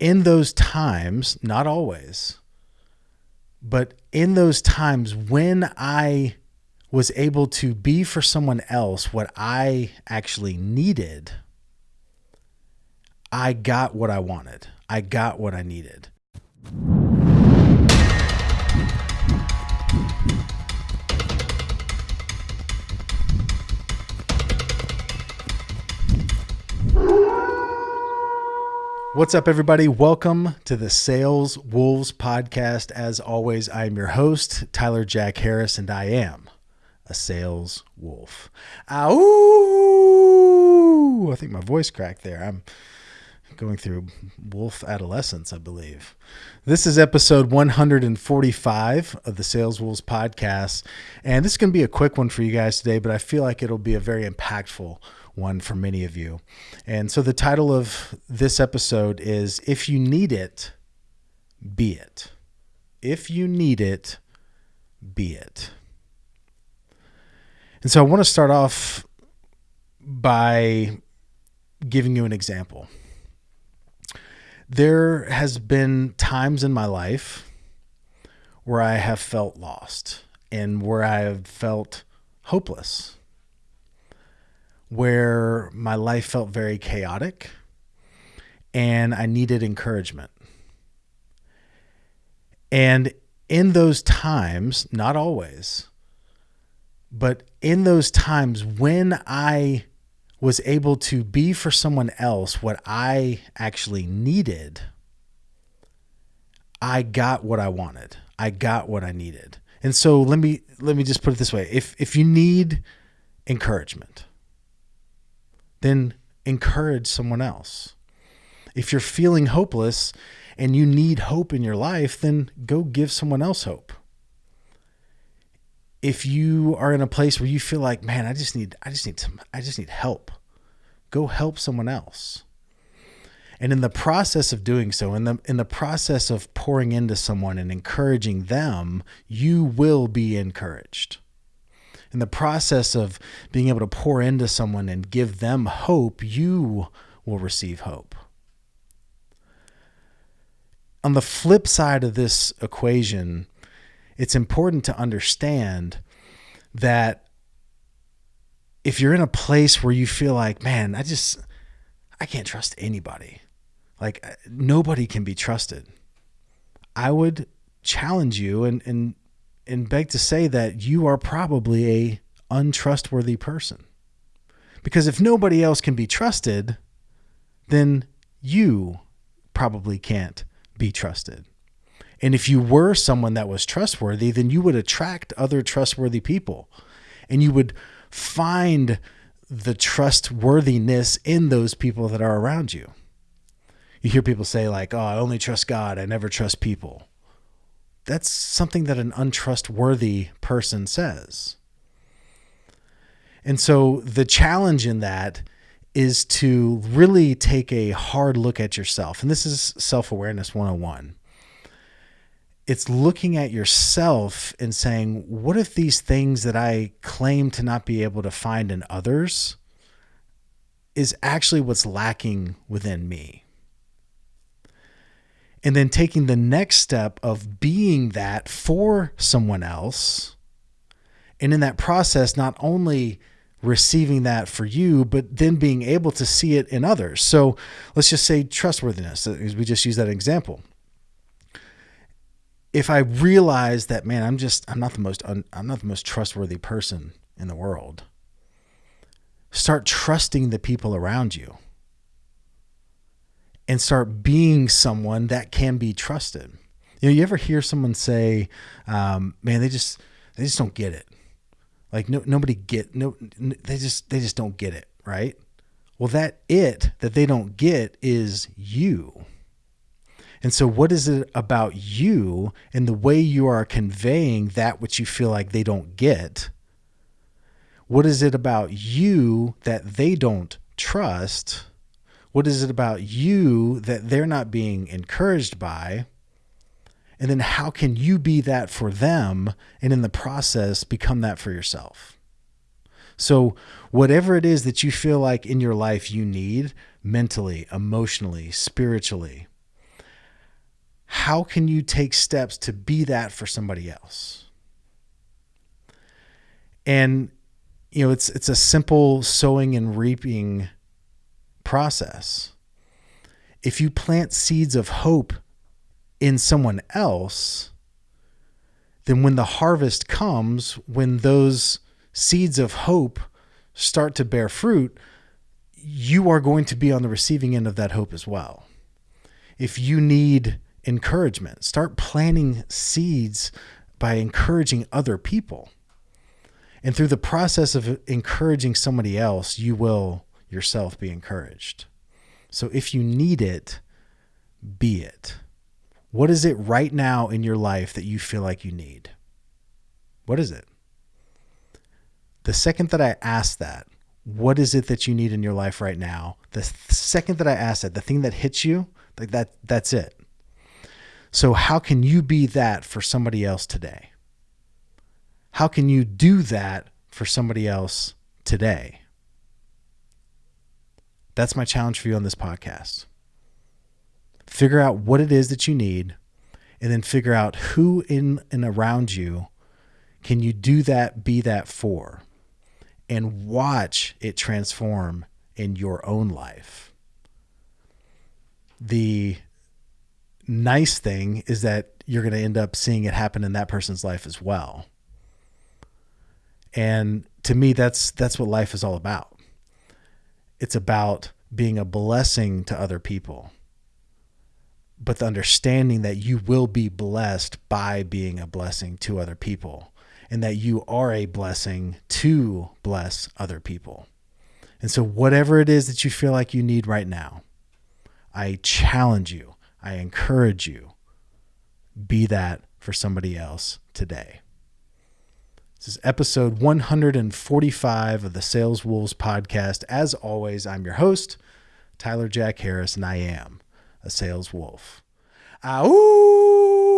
in those times, not always, but in those times when I was able to be for someone else what I actually needed, I got what I wanted. I got what I needed. What's up, everybody? Welcome to the Sales Wolves podcast. As always, I am your host, Tyler Jack Harris, and I am a sales wolf. Ow! I think my voice cracked there. I'm going through wolf adolescence, I believe. This is episode 145 of the Sales Wolves podcast. And this is going to be a quick one for you guys today, but I feel like it'll be a very impactful one for many of you. And so the title of this episode is If You Need It, Be It. If you need it, be it. And so I want to start off by giving you an example. There has been times in my life where I have felt lost and where I have felt hopeless where my life felt very chaotic and I needed encouragement. And in those times, not always, but in those times when I was able to be for someone else what I actually needed, I got what I wanted. I got what I needed. And so let me let me just put it this way. If if you need encouragement, then encourage someone else. If you're feeling hopeless and you need hope in your life, then go give someone else hope. If you are in a place where you feel like, man, I just need I just need some I just need help. Go help someone else. And in the process of doing so, in the in the process of pouring into someone and encouraging them, you will be encouraged in the process of being able to pour into someone and give them hope, you will receive hope. On the flip side of this equation, it's important to understand that if you're in a place where you feel like, man, I just, I can't trust anybody, like uh, nobody can be trusted, I would challenge you and, and and beg to say that you are probably a untrustworthy person. Because if nobody else can be trusted, then you probably can't be trusted. And if you were someone that was trustworthy, then you would attract other trustworthy people and you would find the trustworthiness in those people that are around you. You hear people say, like, oh, I only trust God, I never trust people that's something that an untrustworthy person says. And so the challenge in that is to really take a hard look at yourself. And this is self awareness 101. It's looking at yourself and saying, what if these things that I claim to not be able to find in others is actually what's lacking within me? And then taking the next step of being that for someone else. And in that process, not only receiving that for you, but then being able to see it in others. So let's just say trustworthiness, we just use that example. If I realize that, man, I'm just, I'm not the most, I'm not the most trustworthy person in the world. Start trusting the people around you and start being someone that can be trusted. You know, you ever hear someone say, um, "Man, they just they just don't get it." Like no nobody get no they just they just don't get it, right? Well, that it that they don't get is you. And so, what is it about you and the way you are conveying that which you feel like they don't get? What is it about you that they don't trust? What is it about you that they're not being encouraged by? And then how can you be that for them and in the process become that for yourself? So, whatever it is that you feel like in your life you need mentally, emotionally, spiritually, how can you take steps to be that for somebody else? And you know, it's it's a simple sowing and reaping process. If you plant seeds of hope in someone else, then when the harvest comes, when those seeds of hope start to bear fruit, you are going to be on the receiving end of that hope as well. If you need encouragement, start planting seeds by encouraging other people. And through the process of encouraging somebody else, you will yourself be encouraged. So if you need it, be it. What is it right now in your life that you feel like you need? What is it? The second that I ask that, what is it that you need in your life right now? The second that I ask that, the thing that hits you, like that that's it. So how can you be that for somebody else today? How can you do that for somebody else today? That's my challenge for you on this podcast. Figure out what it is that you need and then figure out who in and around you can you do that, be that for, and watch it transform in your own life. The nice thing is that you're going to end up seeing it happen in that person's life as well. And to me that's that's what life is all about. It's about being a blessing to other people. But the understanding that you will be blessed by being a blessing to other people and that you are a blessing to bless other people. And so, whatever it is that you feel like you need right now, I challenge you, I encourage you, be that for somebody else today. This is episode 145 of the Sales Wolves podcast. As always, I'm your host, Tyler Jack Harris, and I am a sales wolf. Ow!